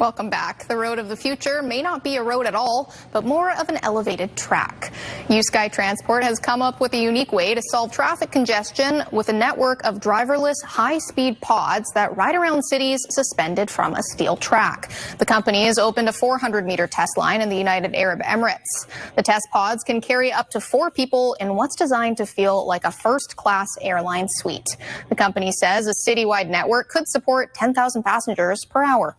Welcome back. The road of the future may not be a road at all, but more of an elevated track. uSky Transport has come up with a unique way to solve traffic congestion with a network of driverless high-speed pods that ride around cities suspended from a steel track. The company has opened a 400-meter test line in the United Arab Emirates. The test pods can carry up to four people in what's designed to feel like a first-class airline suite. The company says a citywide network could support 10,000 passengers per hour.